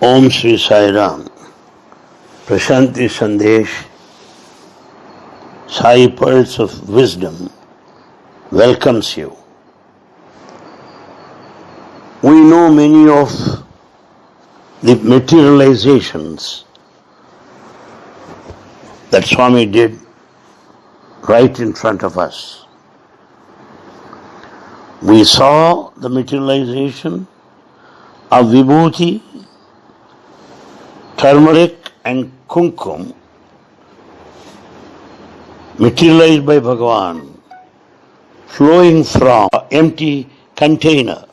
Om Sri Sai Ram. Prashanti Sandesh, Sai Pearls of Wisdom welcomes you. We know many of the materializations that Swami did right in front of us. We saw the materialization of Vibhuti, turmeric and kumkum materialized by Bhagavan flowing from empty container.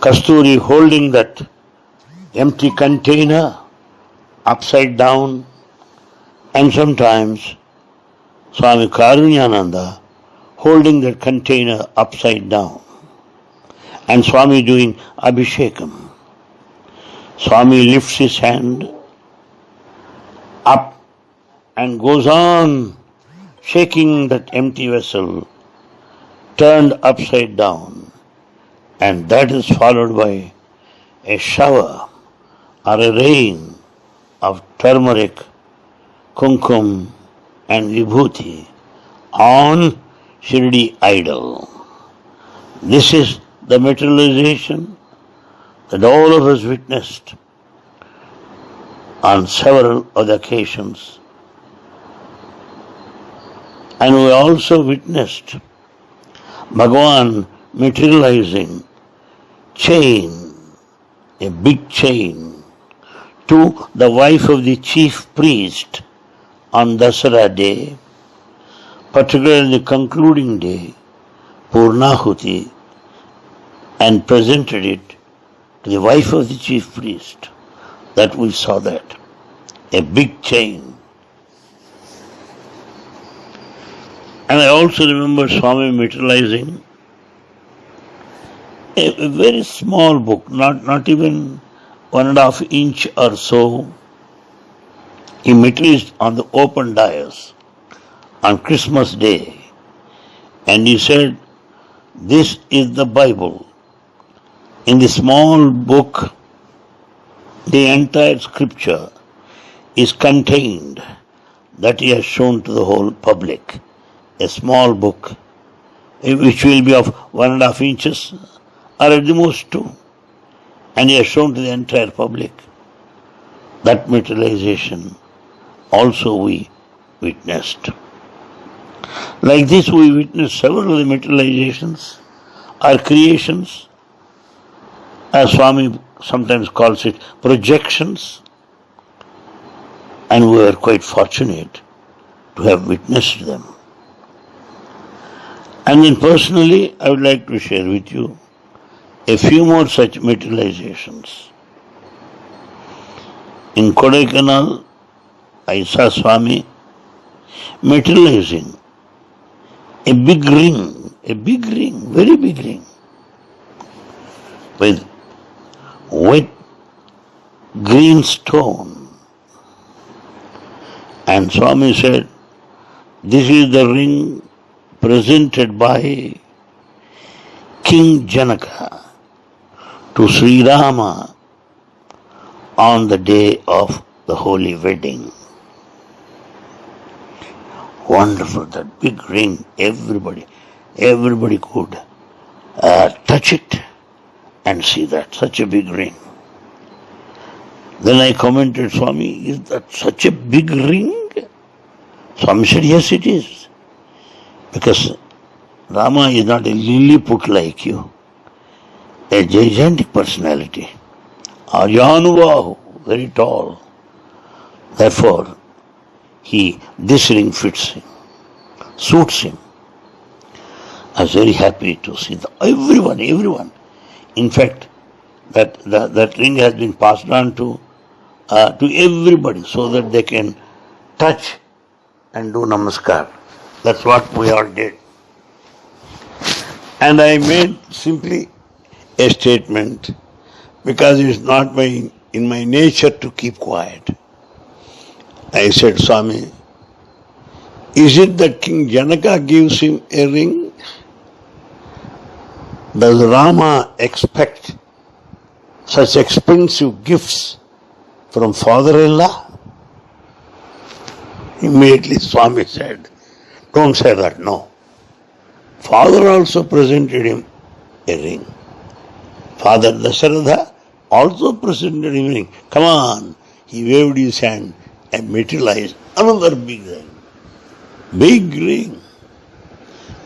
Kasturi holding that empty container upside down and sometimes Swami Karunyananda holding that container upside down and Swami doing Abhishekam. Swami lifts his hand up and goes on shaking that empty vessel turned upside down and that is followed by a shower or a rain of turmeric, kumkum and vibhuti on Shirdi idol. This is the materialization that all of us witnessed on several other occasions. And we also witnessed Bhagavan materializing chain, a big chain, to the wife of the chief priest on Dasara day, particularly the concluding day, Purnahuti, and presented it to the wife of the chief priest. That we saw that. A big chain. And I also remember Swami materializing a, a very small book, not, not even one and a half inch or so. He materialized on the open dais on Christmas Day. And he said, This is the Bible. In the small book, the entire scripture is contained that he has shown to the whole public. A small book, which will be of one and a half inches, or at the most two. And he has shown to the entire public. That materialization also we witnessed. Like this, we witnessed several of the materializations, our creations, as Swami sometimes calls it, projections. And we were quite fortunate to have witnessed them. And then personally, I would like to share with you a few more such materializations. In Kodaikanal, I saw Swami materializing a big ring, a big ring, very big ring, with wet green stone. And Swami said, This is the ring presented by King Janaka to Sri Rama on the day of the holy wedding. Wonderful, that big ring, everybody, everybody could uh, touch it and see that, such a big ring. Then I commented, Swami, is that such a big ring? Swami said, yes it is. Because Rama is not a Lilliput like you, a gigantic personality. Ajanubahu, very tall. Therefore, he, this ring fits him, suits him. I was very happy to see the, everyone, everyone. In fact, that, that, that ring has been passed on to, uh, to everybody so that they can touch and do namaskar. That's what we all did. And I made simply a statement because it's not my, in my nature to keep quiet. I said, Swami, is it that King Janaka gives him a ring? Does Rama expect such expensive gifts from father-in-law? Immediately Swami said, don't say that, no. Father also presented him a ring. Father Dasharatha also presented him a ring. Come on. He waved his hand and materialized another big ring. Big ring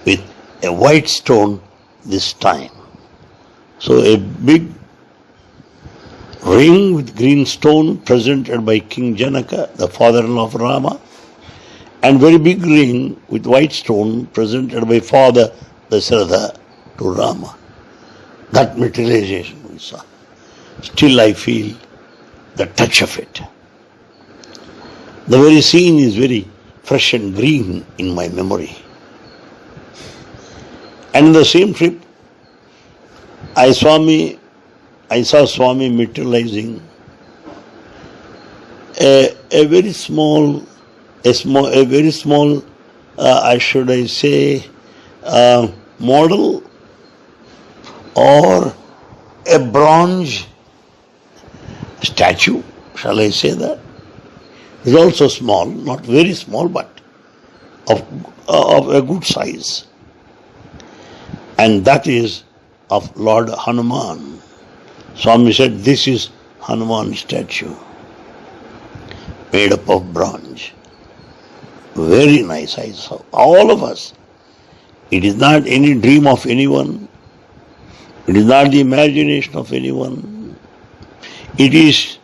with a white stone this time. So a big ring with green stone presented by King Janaka, the father-in-law of Rama, and very big ring with white stone presented by father Dasharatha to Rama. That materialization we saw. Still I feel the touch of it. The very scene is very fresh and green in my memory. And in the same trip, I saw me, I saw Swami materializing a, a very small, a small, a very small, uh, I should I say, uh, model or a bronze statue, shall I say that? Is also small, not very small, but of, of a good size and that is of Lord Hanuman. Swami said, This is Hanuman statue made up of bronze. Very nice, I saw. All of us. It is not any dream of anyone. It is not the imagination of anyone. It is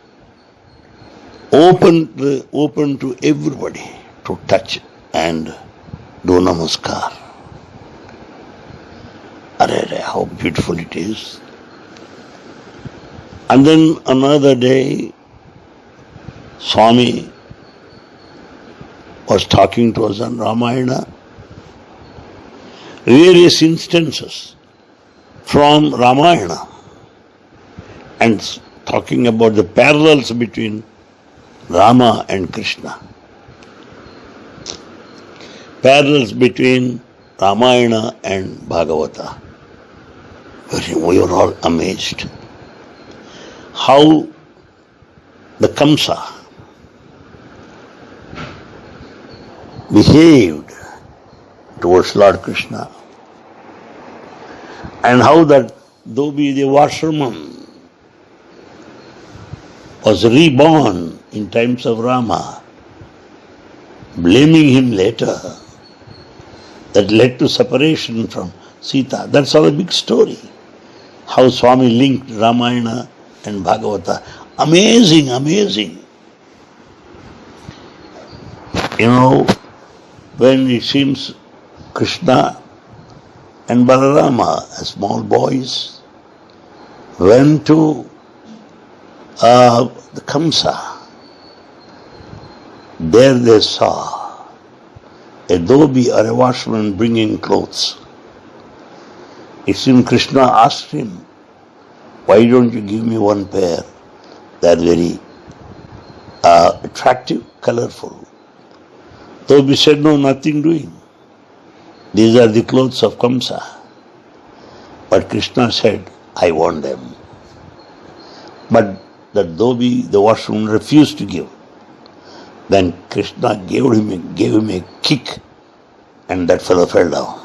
open open to everybody to touch and do namaskar. Arre, how beautiful it is. And then another day, Swami was talking to us on Ramayana. Various instances from Ramayana and talking about the parallels between Rama and Krishna. Parallels between Ramayana and Bhagavata we were all amazed. How the Kamsa behaved towards Lord Krishna and how that Dhobi the washerman was reborn in times of Rama, blaming him later, that led to separation from Sita. That's all a big story how Swami linked Ramayana and Bhagavata. Amazing, amazing. You know, when it seems Krishna and Balarama, as small boys, went to uh, the Kamsa, there they saw a dhobi or a washman bringing clothes. It seems Krishna asked him, Why don't you give me one pair? They are very uh, attractive, colorful. Dhobi said, No, nothing doing. These are the clothes of Kamsa. But Krishna said, I want them. But the Dhobi, the washroom, refused to give. Then Krishna gave him a, gave him a kick and that fellow fell down.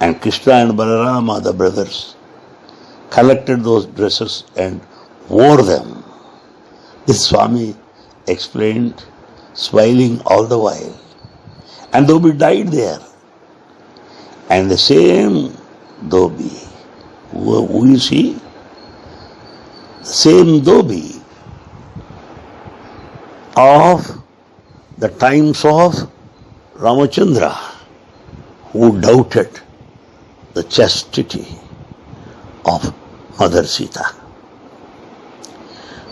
And Krishna and Balarama, the brothers, collected those dresses and wore them. This Swami explained, smiling all the while. And Dhobi died there. And the same Dhobi, who, who is he? The same Dhobi of the times of Ramachandra, who doubted the chastity of Mother Sita.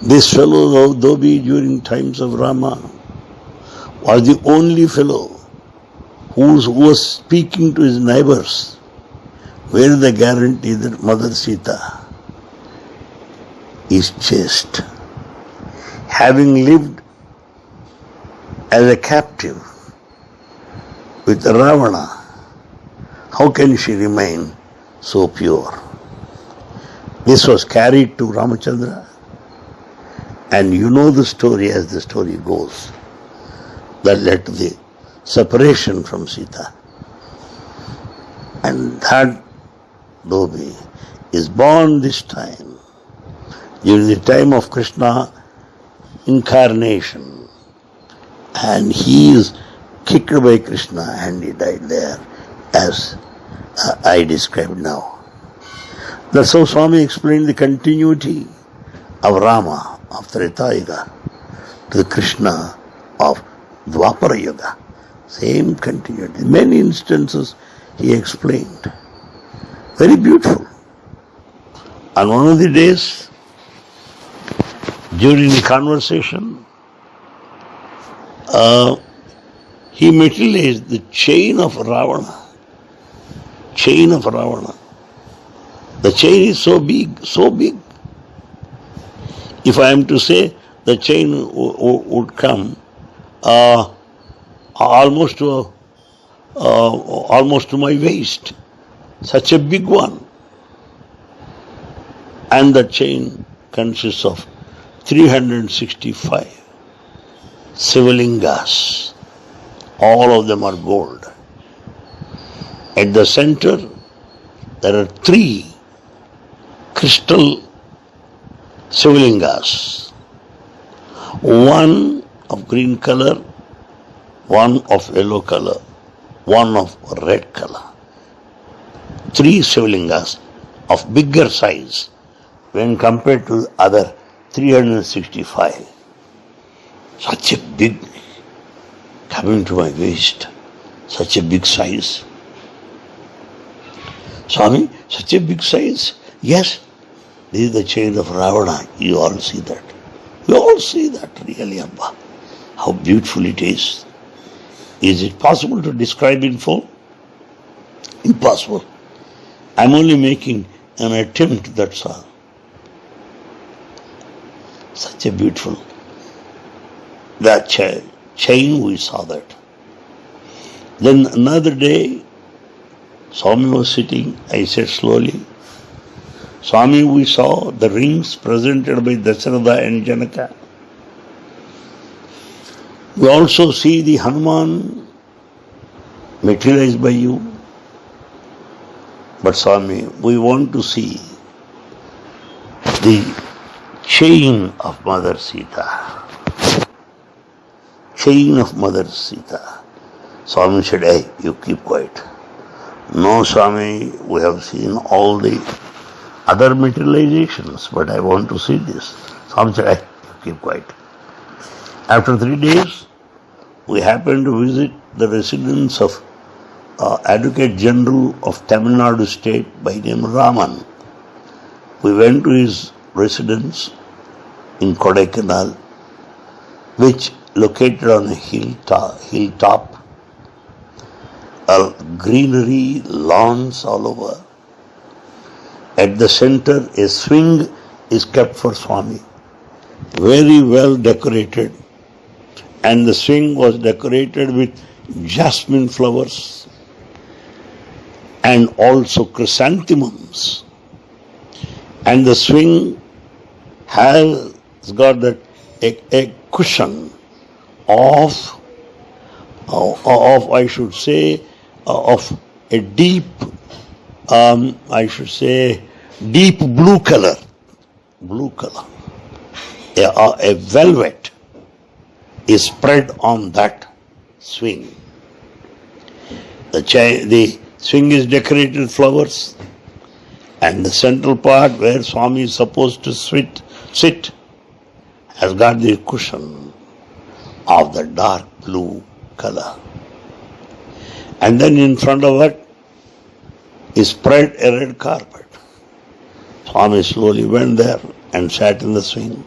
This fellow Dhobi during times of Rama was the only fellow who was speaking to his neighbors where the guarantee that Mother Sita is chaste. Having lived as a captive with Ravana, how can she remain so pure? This was carried to Ramachandra. And you know the story as the story goes. That led to the separation from Sita. And that Dhobi is born this time, during the time of Krishna incarnation. And he is kicked by Krishna and he died there as uh, I described now. That's how Swami explained the continuity of Rama of Treta Yuga to the Krishna of Dwapara Yuga. Same continuity. Many instances he explained. Very beautiful. On one of the days, during the conversation, uh, he materialized the chain of Ravana. Chain of Ravana. The chain is so big, so big. If I am to say, the chain would come uh, almost to uh, almost to my waist. Such a big one. And the chain consists of 365 Sivalingas. All of them are gold. At the center, there are three crystal Sivalingas. One of green color, one of yellow color, one of red color. Three Sivalingas of bigger size when compared to the other 365. Such a big, coming to my waist, such a big size. Swami, such a big size? Yes, this is the chain of Ravana. You all see that. You all see that, really, Abba. How beautiful it is. Is it possible to describe in full? Impossible. I'm only making an attempt, that's all. Such a beautiful. That cha- chain, we saw that. Then another day, Swami was sitting, I said slowly, Swami, we saw the rings presented by Dasharatha and Janaka. We also see the Hanuman materialized by you. But Swami, we want to see the chain of Mother Sita. Chain of Mother Sita. Swami said, Hey, you keep quiet. No, Swami, we have seen all the other materializations, but I want to see this. Swami said, Hey, you keep quiet. After three days, we happened to visit the residence of uh, Advocate General of Tamil Nadu State by name Raman. We went to his residence in Kodaikanal, which located on a hilltop, hilltop uh, greenery, lawns all over. At the center, a swing is kept for Swami, very well decorated. And the swing was decorated with jasmine flowers and also chrysanthemums. And the swing has got that a, a cushion of, of, of, I should say, of a deep, um, I should say, deep blue color, blue color, a, a velvet is spread on that swing. The, the swing is decorated with flowers, and the central part where Swami is supposed to sit, sit has got the cushion of the dark blue color. And then in front of it is spread a red carpet. Swami slowly went there and sat in the swing.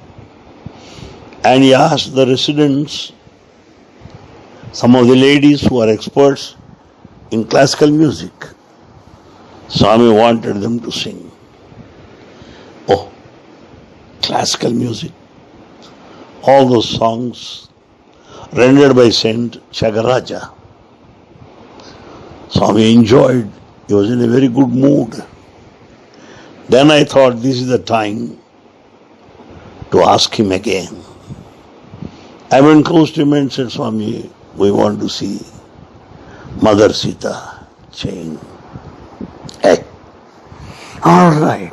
And he asked the residents, some of the ladies who are experts in classical music, Swami wanted them to sing. Oh, classical music. All those songs rendered by Saint Thyagaraja. Swami enjoyed, he was in a very good mood. Then I thought this is the time to ask him again. I went close to him and said, Swami, we want to see Mother Sita chain. Hey. All right.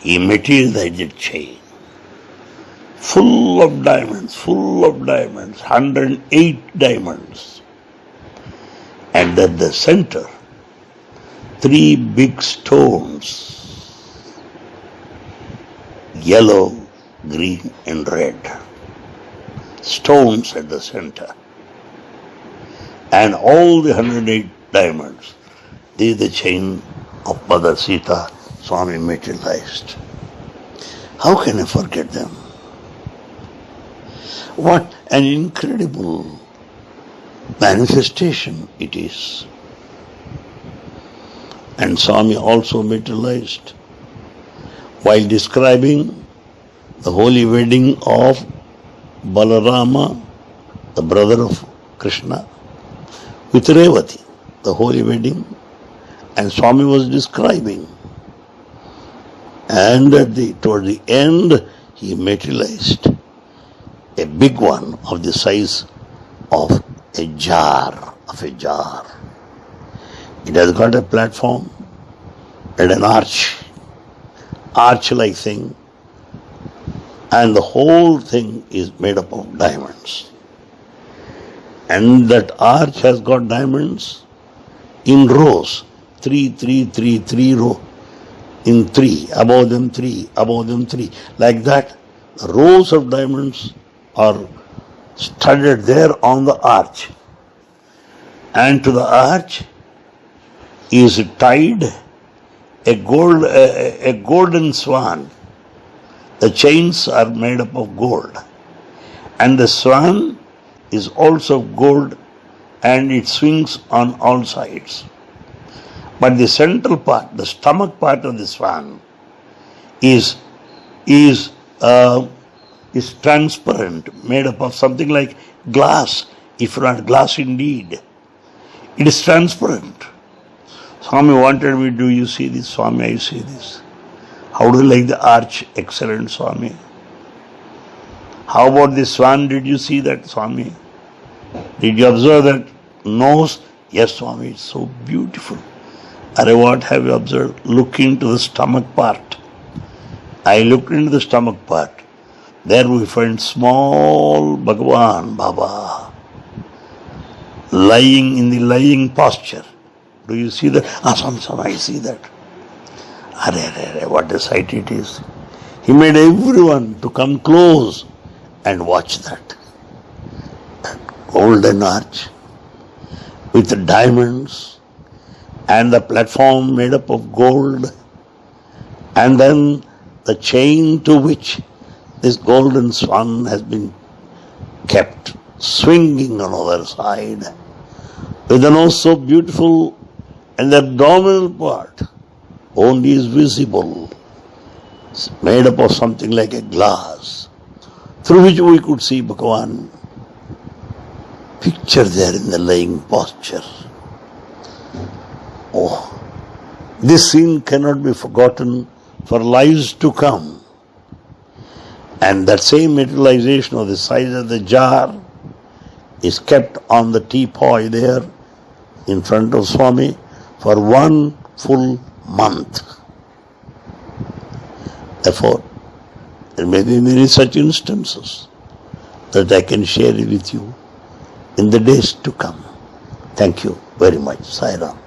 He materialized the chain. Full of diamonds, full of diamonds, 108 diamonds. And at the center, three big stones, yellow, green and red. Stones at the center. And all the 108 diamonds, they the chain of Mother Sita Swami materialized. How can I forget them? What an incredible manifestation it is. And Swami also materialized while describing the holy wedding of Balarama, the brother of Krishna, with Revati, the holy wedding, and Swami was describing. And at the toward the end, he materialized a big one of the size of a jar, of a jar. It has got a platform and an arch, arch-like thing, and the whole thing is made up of diamonds. And that arch has got diamonds in rows, three, three, three, three row, in three, above them three, above them three, like that. Rows of diamonds are studded there on the arch. And to the arch is tied a gold a, a golden swan. The chains are made up of gold. And the swan is also gold and it swings on all sides. But the central part, the stomach part of the swan, is is uh, is transparent, made up of something like glass, if not glass indeed. It is transparent. Swami wanted me, do you see this? Swami, I see this. How do you like the arch? Excellent, Swami. How about the swan? Did you see that, Swami? Did you observe that nose? Yes, Swami, it's so beautiful. Are what have you observed? Look into the stomach part. I looked into the stomach part. There we find small Bhagavan Baba lying in the lying posture. Do you see that? Ah, some, some, I see that. Are, are, are, what a sight it is. He made everyone to come close and watch that. that golden arch with the diamonds and the platform made up of gold and then the chain to which this golden swan has been kept swinging on the other side with a nose oh so beautiful and the abdominal part only is visible. It's made up of something like a glass through which we could see Bhagavan picture there in the lying posture. Oh, this scene cannot be forgotten for lives to come. And that same materialization of the size of the jar is kept on the teapoy there in front of Swami for one full month. Therefore, there may be many such instances that I can share with you in the days to come. Thank you very much. Sai Ram.